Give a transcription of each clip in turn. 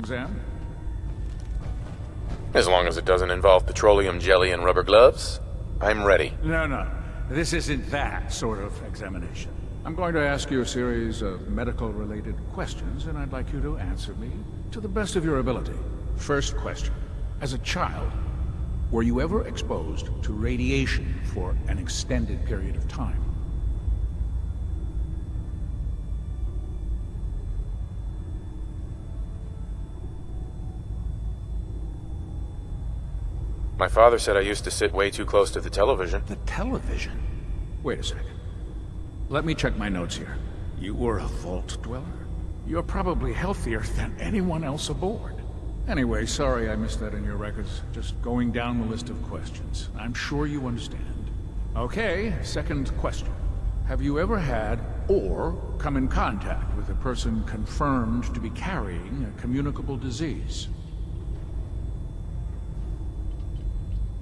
Exam? As long as it doesn't involve petroleum jelly and rubber gloves, I'm ready. No, no. This isn't that sort of examination. I'm going to ask you a series of medical-related questions, and I'd like you to answer me to the best of your ability. First question. As a child, were you ever exposed to radiation for an extended period of time? My father said I used to sit way too close to the television. The television? Wait a second. Let me check my notes here. You were a vault dweller? You're probably healthier than anyone else aboard. Anyway, sorry I missed that in your records. Just going down the list of questions. I'm sure you understand. Okay, second question. Have you ever had, or come in contact with a person confirmed to be carrying a communicable disease?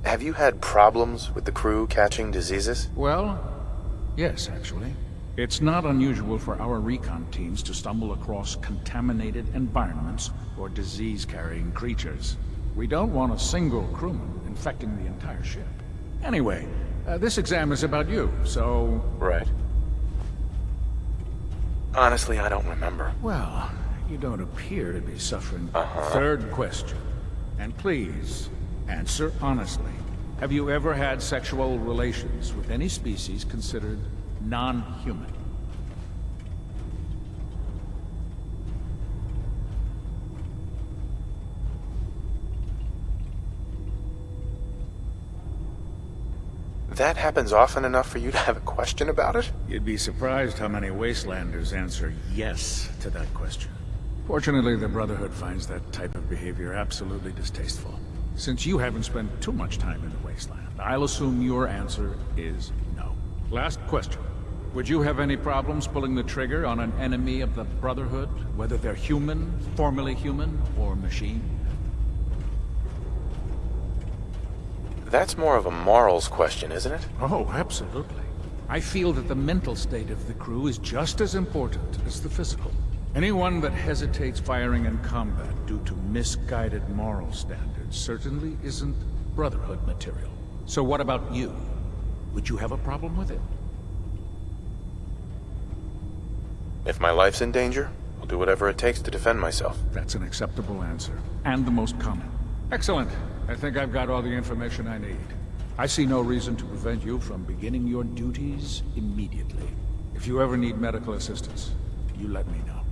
Have you had problems with the crew catching diseases? Well, yes, actually. It's not unusual for our recon teams to stumble across contaminated environments or disease-carrying creatures. We don't want a single crewman infecting the entire ship. Anyway, uh, this exam is about you, so... Right. Honestly, I don't remember. Well, you don't appear to be suffering. Uh-huh. Third question. And please, answer honestly. Have you ever had sexual relations with any species considered non-human? That happens often enough for you to have a question about it? You'd be surprised how many Wastelanders answer yes to that question. Fortunately, the Brotherhood finds that type of behavior absolutely distasteful. Since you haven't spent too much time in the Wasteland, I'll assume your answer is no. Last question. Would you have any problems pulling the trigger on an enemy of the Brotherhood, whether they're human, formerly human, or machine? That's more of a morals question, isn't it? Oh, absolutely. I feel that the mental state of the crew is just as important as the physical. Anyone that hesitates firing in combat due to misguided moral standards certainly isn't Brotherhood material. So what about you? Would you have a problem with it? If my life's in danger, I'll do whatever it takes to defend myself. That's an acceptable answer. And the most common. Excellent. I think I've got all the information I need. I see no reason to prevent you from beginning your duties immediately. If you ever need medical assistance, you let me know.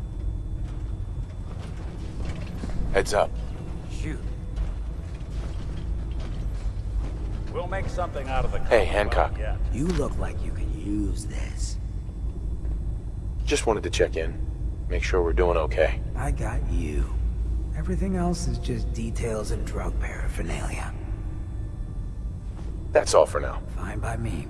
Heads up. Shoot. We'll make something out of the Hey, Hancock. Yeah. You look like you can use this. Just wanted to check in. Make sure we're doing okay. I got you. Everything else is just details and drug paraphernalia. That's all for now. Fine by me.